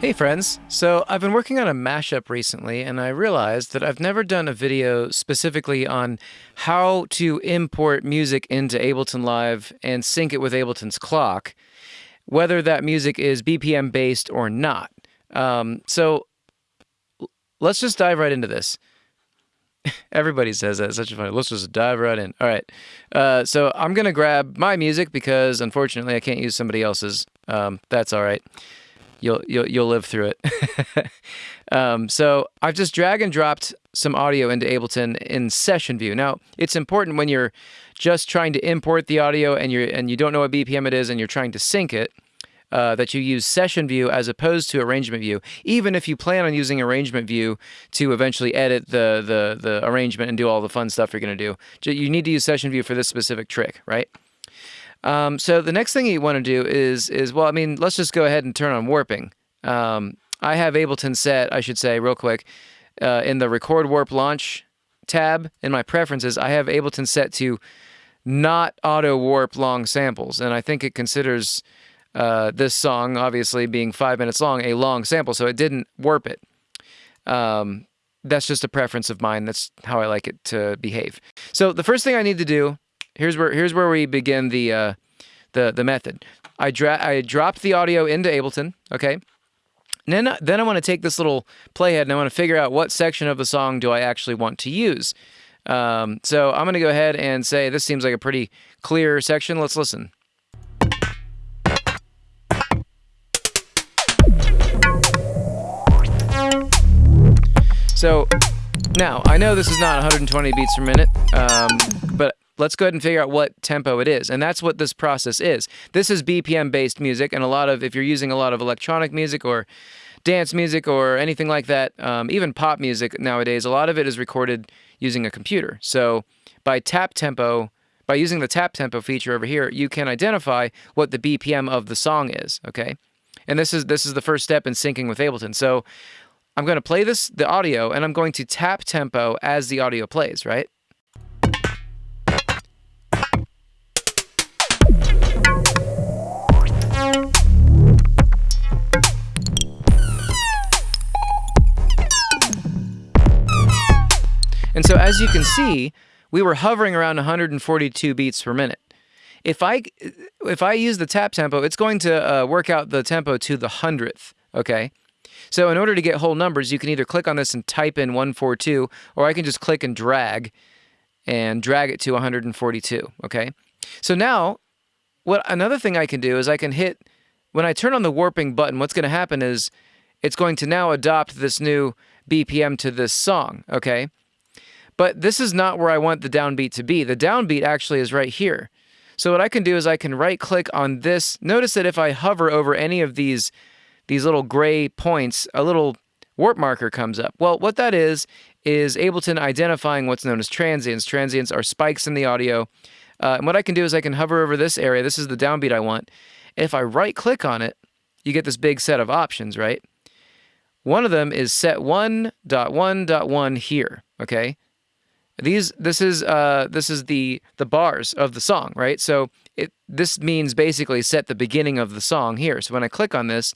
Hey friends, so I've been working on a mashup recently and I realized that I've never done a video specifically on how to import music into Ableton Live and sync it with Ableton's clock, whether that music is BPM based or not. Um, so let's just dive right into this. Everybody says that. It's such a funny. Let's just dive right in. All right. Uh, so I'm going to grab my music because unfortunately I can't use somebody else's. Um, that's all right you'll you'll you'll live through it. um, so I've just drag and dropped some audio into Ableton in Session View. Now it's important when you're just trying to import the audio and you're and you don't know what BPM it is and you're trying to sync it. Uh, that you use session view as opposed to arrangement view, even if you plan on using arrangement view to eventually edit the the the arrangement and do all the fun stuff you're going to do. You need to use session view for this specific trick, right? Um, so the next thing you want to do is, is well, I mean, let's just go ahead and turn on warping. Um, I have Ableton set, I should say, real quick, uh, in the record warp launch tab in my preferences, I have Ableton set to not auto warp long samples. And I think it considers uh, this song, obviously being five minutes long, a long sample. So it didn't warp it. Um, that's just a preference of mine. That's how I like it to behave. So the first thing I need to do here's where here's where we begin the uh, the the method. I dra I dropped the audio into Ableton, okay? And then then I want to take this little playhead and I want to figure out what section of the song do I actually want to use. Um, so I'm going to go ahead and say this seems like a pretty clear section. Let's listen. So now I know this is not 120 beats per minute, um, but let's go ahead and figure out what tempo it is. And that's what this process is. This is BPM based music, and a lot of, if you're using a lot of electronic music or dance music or anything like that, um, even pop music nowadays, a lot of it is recorded using a computer. So by tap tempo, by using the tap tempo feature over here, you can identify what the BPM of the song is, okay? And this is this is the first step in syncing with Ableton. So I'm going to play this the audio and I'm going to tap tempo as the audio plays, right? And so as you can see, we were hovering around 142 beats per minute. If I if I use the tap tempo, it's going to uh, work out the tempo to the hundredth. Okay. So in order to get whole numbers, you can either click on this and type in 142, or I can just click and drag and drag it to 142. Okay. So now, what another thing I can do is I can hit when I turn on the warping button. What's going to happen is it's going to now adopt this new BPM to this song. Okay. But this is not where I want the downbeat to be. The downbeat actually is right here. So what I can do is I can right click on this. Notice that if I hover over any of these, these little gray points, a little warp marker comes up. Well, what that is, is Ableton identifying what's known as transients. Transients are spikes in the audio. Uh, and what I can do is I can hover over this area. This is the downbeat I want. If I right click on it, you get this big set of options, right? One of them is set 1.1.1 here, okay? These this is uh this is the the bars of the song, right? So it this means basically set the beginning of the song here. So when I click on this,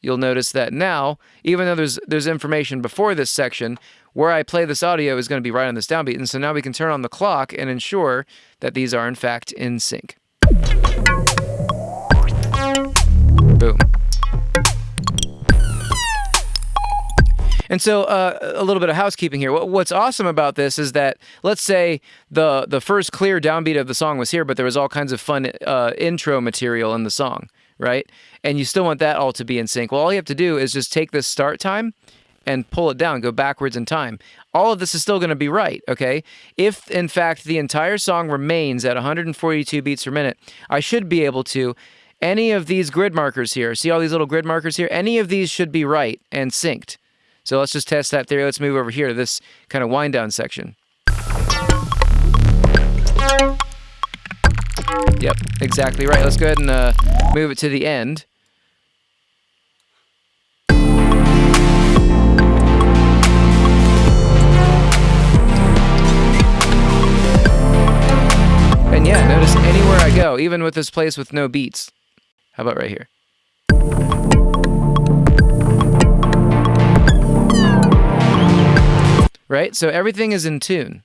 you'll notice that now, even though there's there's information before this section, where I play this audio is going to be right on this downbeat. And so now we can turn on the clock and ensure that these are in fact in sync. Boom. And so uh, a little bit of housekeeping here. What's awesome about this is that let's say the the first clear downbeat of the song was here, but there was all kinds of fun uh, intro material in the song, right? And you still want that all to be in sync. Well, all you have to do is just take this start time and pull it down, go backwards in time. All of this is still going to be right, okay? If, in fact, the entire song remains at 142 beats per minute, I should be able to, any of these grid markers here, see all these little grid markers here? Any of these should be right and synced. So let's just test that theory. Let's move over here to this kind of wind down section. Yep, exactly right. Let's go ahead and uh, move it to the end. And yeah, notice anywhere I go, even with this place with no beats. How about right here? Right? So everything is in tune.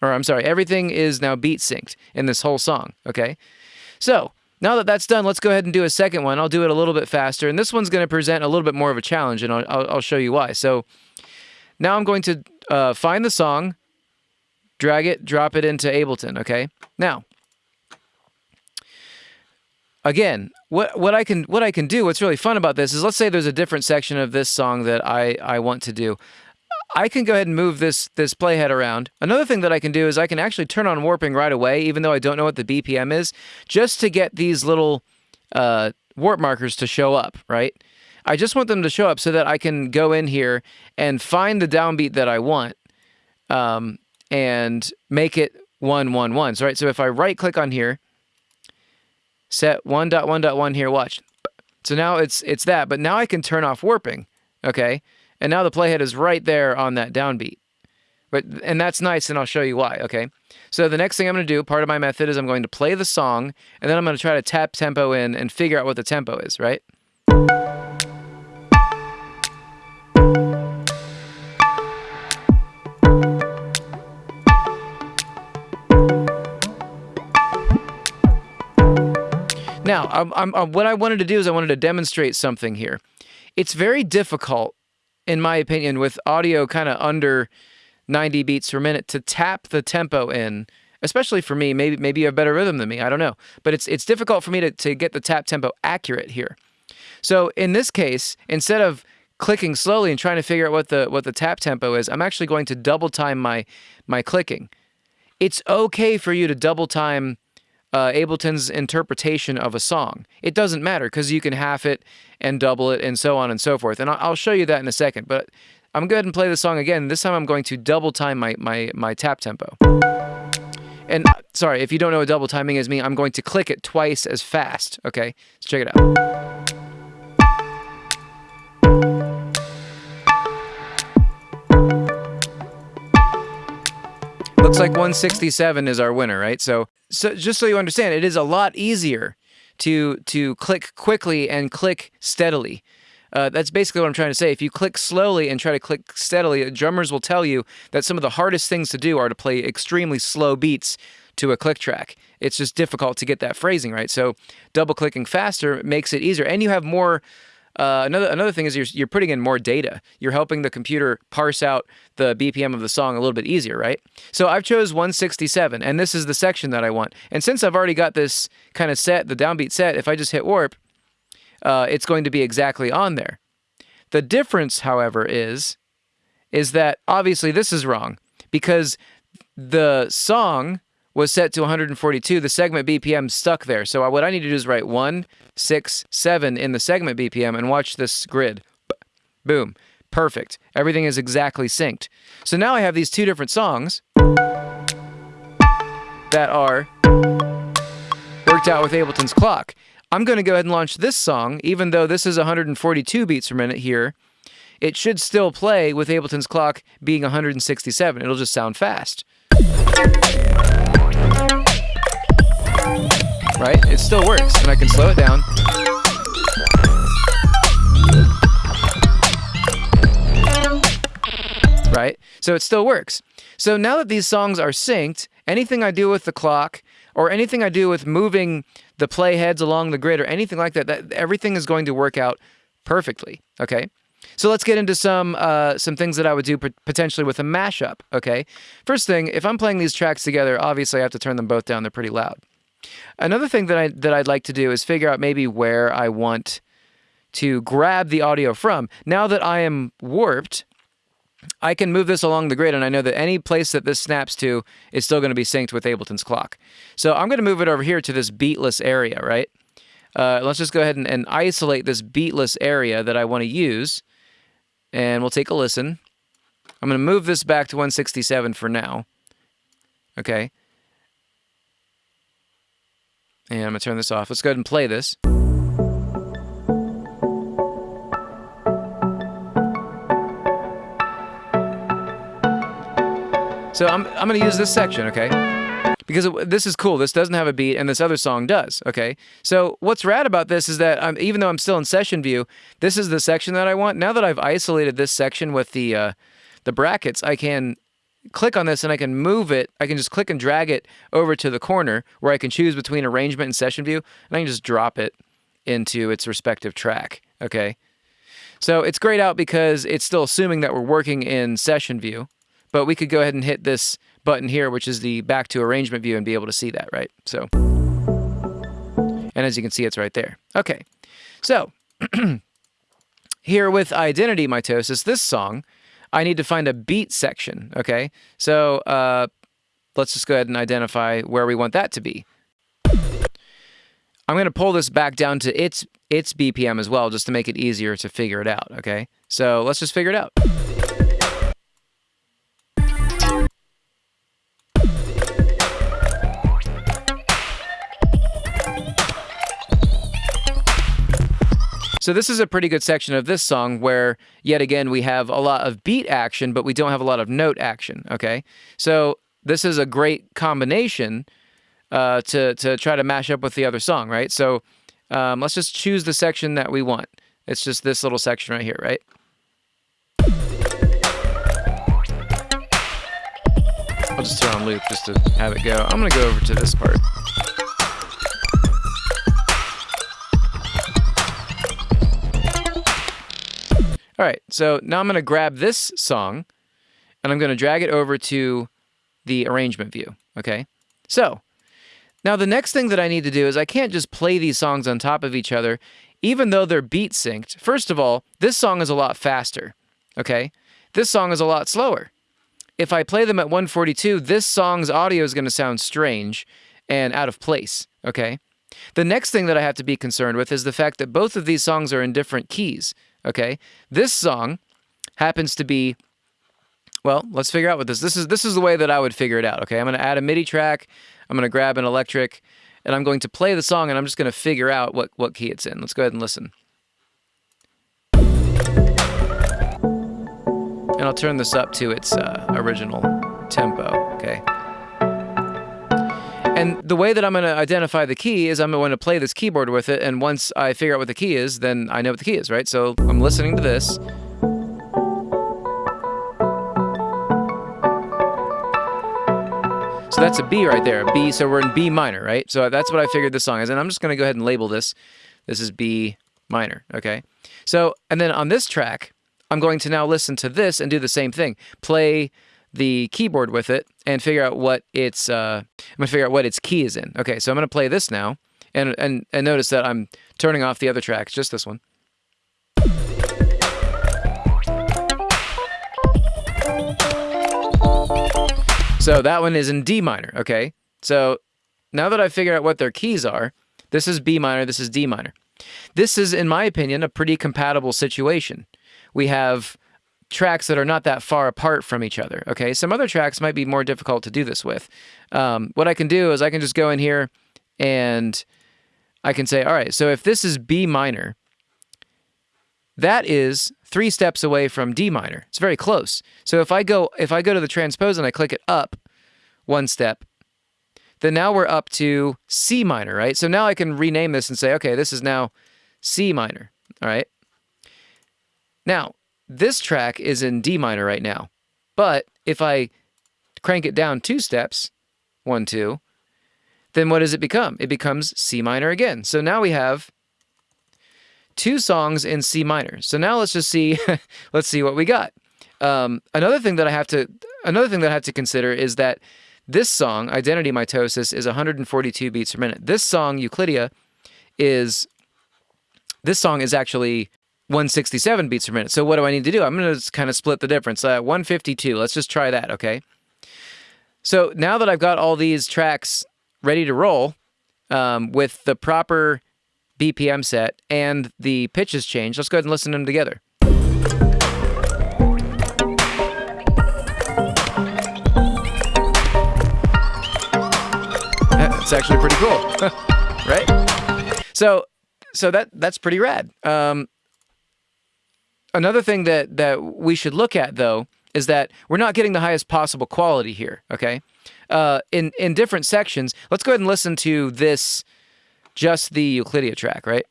Or I'm sorry, everything is now beat synced in this whole song, okay? So now that that's done, let's go ahead and do a second one. I'll do it a little bit faster, and this one's going to present a little bit more of a challenge, and I'll, I'll, I'll show you why. So now I'm going to uh, find the song, drag it, drop it into Ableton, okay? Now, again, what what I can what I can do, what's really fun about this is let's say there's a different section of this song that I, I want to do. I can go ahead and move this this playhead around. Another thing that I can do is I can actually turn on warping right away, even though I don't know what the BPM is, just to get these little uh, warp markers to show up, right? I just want them to show up so that I can go in here and find the downbeat that I want um, and make it 111. So, right, so if I right click on here, set 1.1.1 here, watch. So now it's it's that, but now I can turn off warping, okay? And now the playhead is right there on that downbeat. But and that's nice, and I'll show you why, okay? So the next thing I'm going to do, part of my method is I'm going to play the song, and then I'm going to try to tap tempo in and figure out what the tempo is, right? Now, I'm, I'm, I'm, what I wanted to do is I wanted to demonstrate something here. It's very difficult in my opinion, with audio kind of under 90 beats per minute to tap the tempo in, especially for me. Maybe maybe you have better rhythm than me. I don't know. But it's it's difficult for me to, to get the tap tempo accurate here. So in this case, instead of clicking slowly and trying to figure out what the what the tap tempo is, I'm actually going to double time my my clicking. It's okay for you to double time uh, Ableton's interpretation of a song. It doesn't matter because you can half it and double it and so on and so forth. And I'll show you that in a second. But I'm going to go and play the song again. This time I'm going to double time my, my, my tap tempo. And uh, sorry, if you don't know what double timing is me, I'm going to click it twice as fast. Okay, let's check it out. Looks like 167 is our winner, right? So, so just so you understand, it is a lot easier to to click quickly and click steadily. Uh, that's basically what I'm trying to say. If you click slowly and try to click steadily, drummers will tell you that some of the hardest things to do are to play extremely slow beats to a click track. It's just difficult to get that phrasing right. So double clicking faster makes it easier, and you have more uh, another another thing is you're you're putting in more data. You're helping the computer parse out the BPM of the song a little bit easier, right? So I've chose 167, and this is the section that I want. And since I've already got this kind of set, the downbeat set, if I just hit warp, uh, it's going to be exactly on there. The difference, however, is is that obviously this is wrong because the song was set to 142, the segment BPM stuck there. So uh, what I need to do is write 1, 6, 7 in the segment BPM and watch this grid. Boom. Perfect. Everything is exactly synced. So now I have these two different songs that are worked out with Ableton's clock. I'm going to go ahead and launch this song, even though this is 142 beats per minute here. It should still play with Ableton's clock being 167. It'll just sound fast right? It still works, and I can slow it down. Right? So it still works. So now that these songs are synced, anything I do with the clock or anything I do with moving the playheads along the grid or anything like that, that everything is going to work out perfectly. Okay? So let's get into some uh, some things that I would do potentially with a mashup. Okay, first thing, if I'm playing these tracks together, obviously I have to turn them both down. They're pretty loud. Another thing that I that I'd like to do is figure out maybe where I want to grab the audio from. Now that I am warped, I can move this along the grid, and I know that any place that this snaps to is still going to be synced with Ableton's clock. So I'm going to move it over here to this beatless area, right? Uh, let's just go ahead and, and isolate this beatless area that I want to use, and we'll take a listen. I'm going to move this back to 167 for now. Okay. And I'm going to turn this off. Let's go ahead and play this. So I'm, I'm going to use this section, okay? Because this is cool. This doesn't have a beat, and this other song does, okay? So what's rad about this is that I'm, even though I'm still in session view, this is the section that I want. Now that I've isolated this section with the, uh, the brackets, I can click on this and I can move it. I can just click and drag it over to the corner where I can choose between arrangement and session view, and I can just drop it into its respective track. Okay. So it's grayed out because it's still assuming that we're working in session view, but we could go ahead and hit this button here, which is the back to arrangement view and be able to see that, right? So, and as you can see, it's right there. Okay. So here with identity mitosis, this song, I need to find a beat section. Okay. So, uh, let's just go ahead and identify where we want that to be. I'm going to pull this back down to its its BPM as well, just to make it easier to figure it out, okay? So let's just figure it out. So this is a pretty good section of this song where, yet again, we have a lot of beat action, but we don't have a lot of note action, okay? So this is a great combination uh, to to try to mash up with the other song, right? So um, let's just choose the section that we want. It's just this little section right here, right? I'll just throw on loop just to have it go. I'm gonna go over to this part. All right, so now I'm gonna grab this song and I'm gonna drag it over to the arrangement view, okay? So now, the next thing that I need to do is I can't just play these songs on top of each other, even though they're beat synced. First of all, this song is a lot faster, okay? This song is a lot slower. If I play them at 142, this song's audio is going to sound strange and out of place, okay? The next thing that I have to be concerned with is the fact that both of these songs are in different keys, okay? This song happens to be well, let's figure out what this. This is this is the way that I would figure it out. Okay, I'm going to add a MIDI track. I'm going to grab an electric, and I'm going to play the song, and I'm just going to figure out what what key it's in. Let's go ahead and listen. And I'll turn this up to its uh, original tempo. And the way that I'm going to identify the key is I'm going to play this keyboard with it, and once I figure out what the key is, then I know what the key is, right? So I'm listening to this. So that's a B right there. B, so we're in B minor, right? So that's what I figured this song is. And I'm just going to go ahead and label this. This is B minor, okay? So, and then on this track, I'm going to now listen to this and do the same thing. Play the keyboard with it and figure out what its, uh, I'm to figure out what its key is in. Okay, so I'm to play this now. And, and, and notice that I'm turning off the other tracks, just this one. So that one is in D minor, okay? So now that I've figured out what their keys are, this is B minor, this is D minor. This is, in my opinion, a pretty compatible situation. We have tracks that are not that far apart from each other, okay? Some other tracks might be more difficult to do this with. Um, what I can do is I can just go in here and I can say, all right, so if this is B minor, that is three steps away from D minor. It's very close. So if I go if I go to the transpose and I click it up one step, then now we're up to C minor, right? So now I can rename this and say, okay, this is now C minor, all right? Now, this track is in D minor right now. But if I crank it down two steps, one, two, then what does it become? It becomes C minor again. So now we have two songs in C minor. So now let's just see, let's see what we got. Um, another thing that I have to, another thing that I have to consider is that this song, Identity Mitosis, is 142 beats per minute. This song, Euclidia, is, this song is actually 167 beats per minute. So what do I need to do? I'm going to kind of split the difference. Uh, 152, let's just try that, okay? So now that I've got all these tracks ready to roll um, with the proper BPM set and the pitches changed, Let's go ahead and listen to them together. It's actually pretty cool, right? So, so that that's pretty rad. Um, another thing that that we should look at though is that we're not getting the highest possible quality here. Okay, uh, in in different sections. Let's go ahead and listen to this just the Euclidia track, right?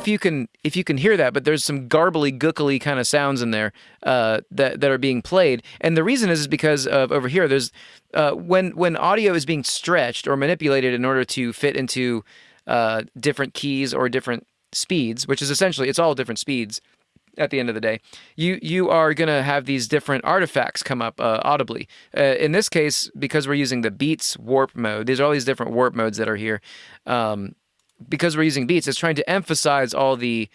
If you can if you can hear that, but there's some garbly, gookly kind of sounds in there uh, that that are being played, and the reason is, is because of over here. There's uh, when when audio is being stretched or manipulated in order to fit into uh, different keys or different speeds, which is essentially it's all different speeds at the end of the day, you you are going to have these different artifacts come up uh, audibly. Uh, in this case, because we're using the Beats warp mode, these are all these different warp modes that are here. Um, because we're using beats, it's trying to emphasize all the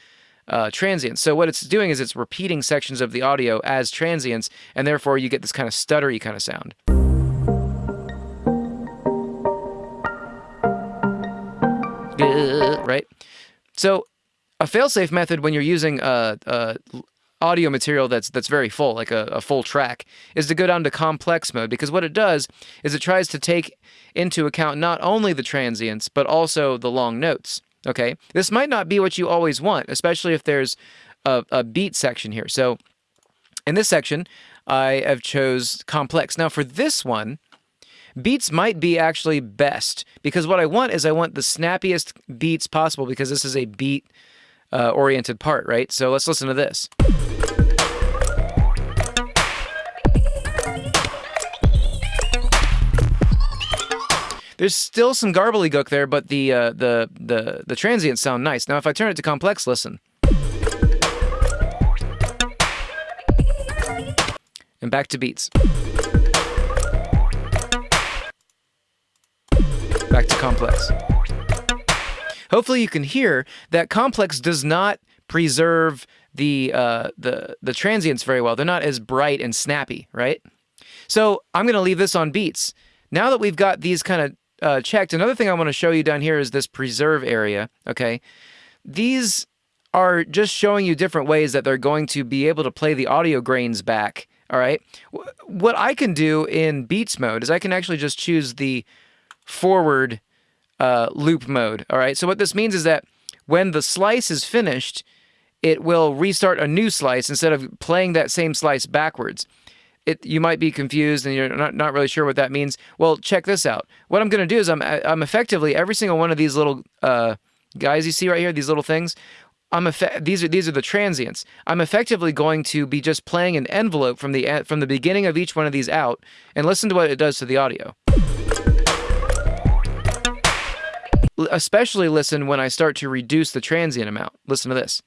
uh, transients. So what it's doing is it's repeating sections of the audio as transients, and therefore you get this kind of stuttery kind of sound. Right? So a failsafe method when you're using a, a audio material that's that's very full, like a, a, full track, is to go down to complex mode because what it does is it tries to take into account not only the transients but also the long notes. Okay, this might not be what you always want, especially if there's a, a beat section here. So in this section, I have chose complex. Now for this one, beats might be actually best because what I want is I want the snappiest beats possible because this is a beat uh, oriented part, right? So let's listen to this. There's still some garbly gook there, but the uh, the the the transients sound nice. Now, if I turn it to complex, listen. And back to beats. Back to complex. Hopefully, you can hear that complex does not preserve the uh, the the transients very well. They're not as bright and snappy, right? So I'm going to leave this on beats. Now that we've got these kind of uh, checked. Another thing I want to show you down here is this preserve area, okay? These are just showing you different ways that they're going to be able to play the audio grains back, all right? What I can do in Beats mode is I can actually just choose the forward uh, loop mode, all right? So what this means is that when the slice is finished, it will restart a new slice instead of playing that same slice backwards it, you might be confused and you're not, not really sure what that means. Well, check this out. What I'm going to do is I'm, I'm effectively every single one of these little uh, guys you see right here, these little things. I'm these are these are the transients. I'm effectively going to be just playing an envelope from the from the beginning of each one of these out, and listen to what it does to the audio. Especially listen when I start to reduce the transient amount. Listen to this.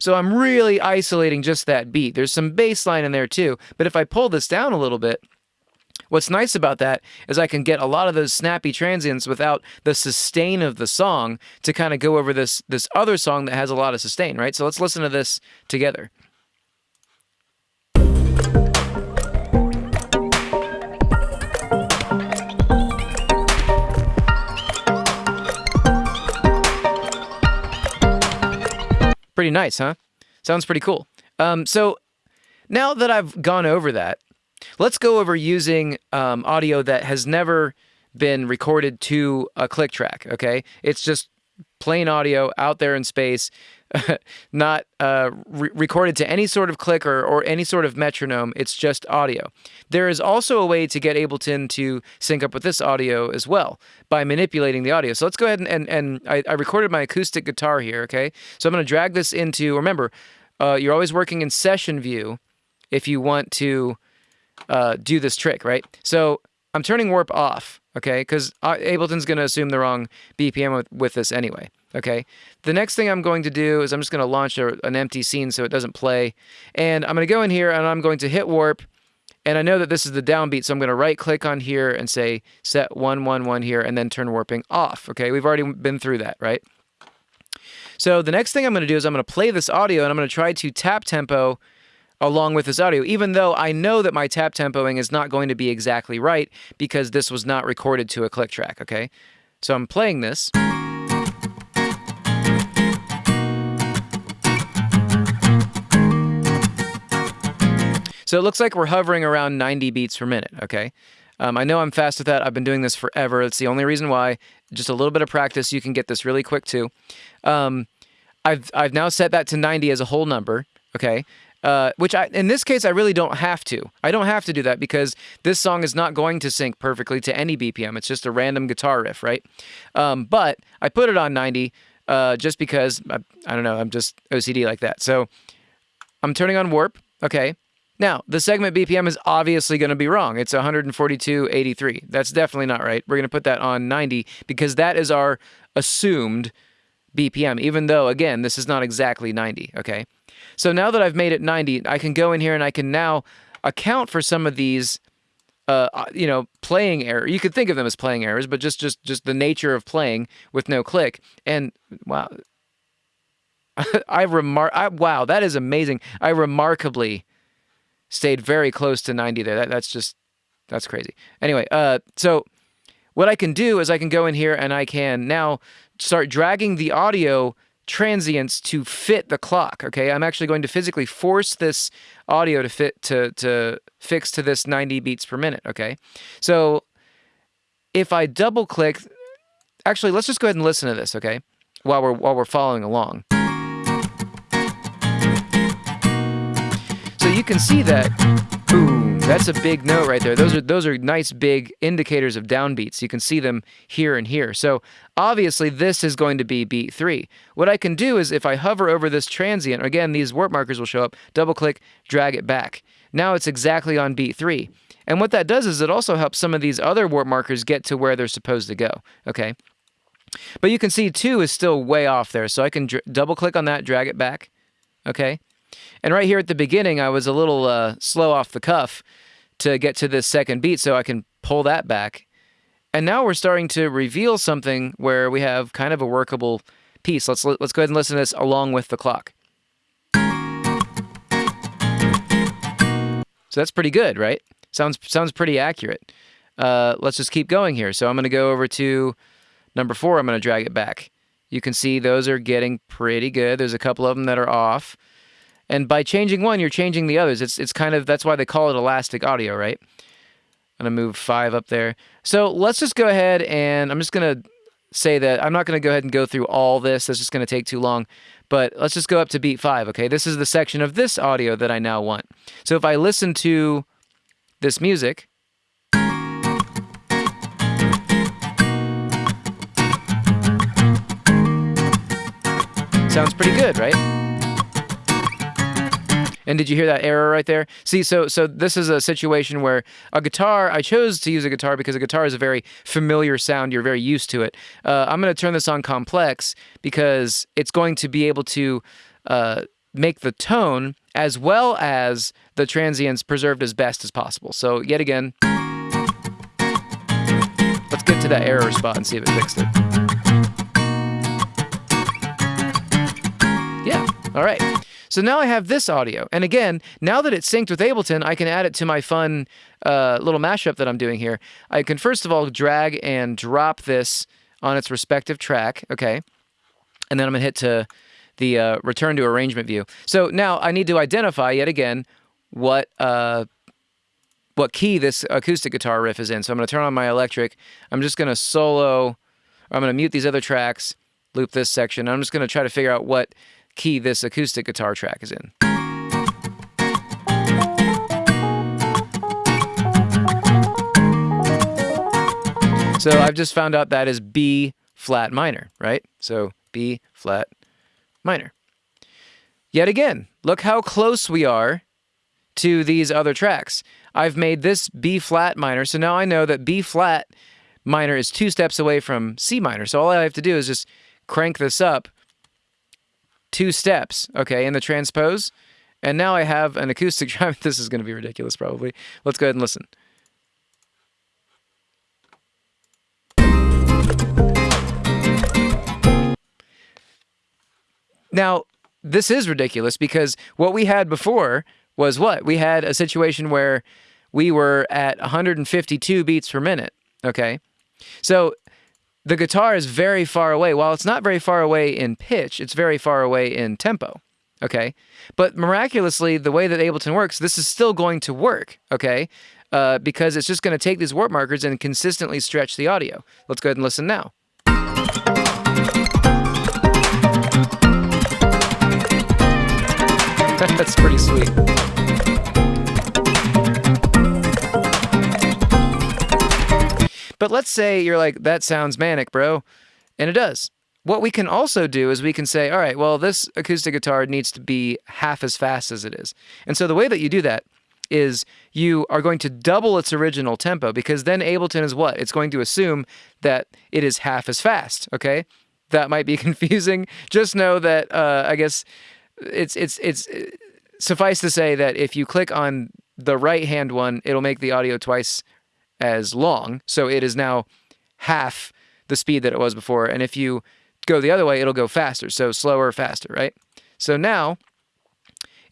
So I'm really isolating just that beat. There's some bass line in there too, but if I pull this down a little bit, What's nice about that is I can get a lot of those snappy transients without the sustain of the song to kind of go over this this other song that has a lot of sustain, right? So let's listen to this together. Pretty nice, huh? Sounds pretty cool. Um, so now that I've gone over that, let's go over using um, audio that has never been recorded to a click track, okay? It's just plain audio out there in space not uh, re recorded to any sort of clicker or any sort of metronome. It's just audio. There is also a way to get Ableton to sync up with this audio as well by manipulating the audio. So let's go ahead and, and, and I, I recorded my acoustic guitar here, okay? So I'm going to drag this into, remember, uh, you're always working in session view if you want to uh, do this trick, right? So I'm turning warp off, okay? Because uh, Ableton's going to assume the wrong BPM with, with this anyway. Okay. The next thing I'm going to do is I'm just going to launch a, an empty scene so it doesn't play. And I'm going to go in here and I'm going to hit warp. And I know that this is the downbeat, so I'm going to right click on here and say set 111 here and then turn warping off. Okay. We've already been through that, right? So the next thing I'm going to do is I'm going to play this audio and I'm going to try to tap tempo along with this audio, even though I know that my tap tempoing is not going to be exactly right because this was not recorded to a click track, okay? So I'm playing this. So it looks like we're hovering around 90 beats per minute, okay? Um, I know I'm fast with that. I've been doing this forever. It's the only reason why. Just a little bit of practice, you can get this really quick too. Um, I've, I've now set that to 90 as a whole number, okay? Uh, which I, in this case, I really don't have to. I don't have to do that because this song is not going to sync perfectly to any BPM. It's just a random guitar riff, right? Um, but I put it on 90 uh, just because I, I don't know. I'm just OCD like that. So I'm turning on warp. Okay. Now, the segment BPM is obviously going to be wrong. It's 142.83. That's definitely not right. We're going to put that on 90 because that is our assumed BPM, even though, again, this is not exactly 90, okay? So now that I've made it 90, I can go in here and I can now account for some of these, uh, uh you know, playing error. You could think of them as playing errors, but just just just the nature of playing with no click. And wow, I remark. I, wow, that is amazing. I remarkably stayed very close to 90 there. That, that's just that's crazy. Anyway, uh, so what I can do is I can go in here and I can now start dragging the audio transients to fit the clock. Okay, I'm actually going to physically force this audio to fit to to fix to this 90 beats per minute. Okay, so if I double click, actually, let's just go ahead and listen to this. Okay, while we're while we're following along. So you can see that. Boom. That's a big note right there. Those are those are nice big indicators of downbeats. You can see them here and here. So obviously this is going to be beat three. What I can do is if I hover over this transient, again, these warp markers will show up, double click, drag it back. Now it's exactly on beat three. And what that does is it also helps some of these other warp markers get to where they're supposed to go. Okay. But you can see two is still way off there. So I can double click on that, drag it back. Okay. And right here at the beginning, I was a little uh, slow off the cuff to get to this second beat, so I can pull that back. And now we're starting to reveal something where we have kind of a workable piece. Let's let's go ahead and listen to this along with the clock. So that's pretty good, right? Sounds sounds pretty accurate. Uh, let's just keep going here. So I'm going to go over to number four. I'm going to drag it back. You can see those are getting pretty good. There's a couple of them that are off. And by changing one, you're changing the others. It's it's kind of that's why they call it elastic audio, right? I'm gonna move five up there. So let's just go ahead and I'm just gonna say that I'm not gonna go ahead and go through all this. That's just gonna take too long. But let's just go up to beat five. Okay, this is the section of this audio that I now want. So if I listen to this music. Sounds pretty good, right? And did you hear that error right there? See, so so this is a situation where a guitar. I chose to use a guitar because a guitar is a very familiar sound. You're very used to it. Uh, I'm going to turn this on complex because it's going to be able to uh, make the tone as well as the transients preserved as best as possible. So yet again, let's get to that error spot and see if it fixed it. Yeah. All right. So now I have this audio. And again, now that it's synced with Ableton, I can add it to my fun uh, little mashup that I'm doing here. I can first of all drag and drop this on its respective track, okay? And then I'm gonna hit to the uh, return to arrangement view. So now I need to identify yet again what uh, what key this acoustic guitar riff is in. So I'm gonna turn on my electric. I'm just gonna solo, I'm gonna mute these other tracks, loop this section. I'm just gonna try to figure out what key this acoustic guitar track is in. So I've just found out that is B flat minor, right? So B flat minor. Yet again, look how close we are to these other tracks. I've made this B flat minor, so now I know that B flat minor is two steps away from C minor. So all I have to do is just crank this up two steps, okay, in the transpose. And now I have an acoustic drum. this is going to be ridiculous, probably. Let's go ahead and listen. Now, this is ridiculous because what we had before was what? We had a situation where we were at 152 beats per minute, okay? So the guitar is very far away. While it's not very far away in pitch, it's very far away in tempo. Okay. But miraculously, the way that Ableton works, this is still going to work. Okay. Uh, because it's just going to take these warp markers and consistently stretch the audio. Let's go ahead and listen now. That's pretty sweet. But let's say you're like, that sounds manic, bro. And it does. What we can also do is we can say, all right, well, this acoustic guitar needs to be half as fast as it is. And so the way that you do that is you are going to double its original tempo because then Ableton is what? It's going to assume that it is half as fast, okay? That might be confusing. Just know that uh, I guess it's it's it's suffice to say that if you click on the right hand one, it'll make the audio twice as long. So it is now half the speed that it was before. And if you go the other way, it'll go faster. So slower, faster, right? So now,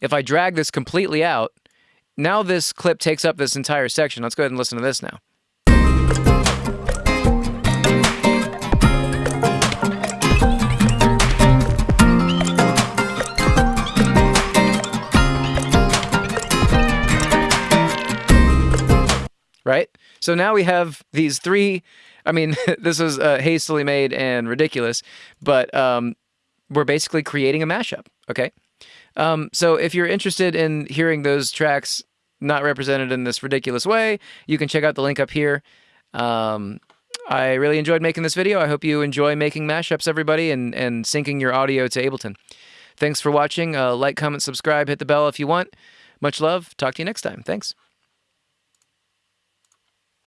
if I drag this completely out, now this clip takes up this entire section. Let's go ahead and listen to this now. right? So now we have these three. I mean, this was uh, hastily made and ridiculous, but um, we're basically creating a mashup. Okay. Um, so if you're interested in hearing those tracks not represented in this ridiculous way, you can check out the link up here. Um, I really enjoyed making this video. I hope you enjoy making mashups, everybody, and, and syncing your audio to Ableton. Thanks for watching. Uh, like, comment, subscribe, hit the bell if you want. Much love. Talk to you next time. Thanks.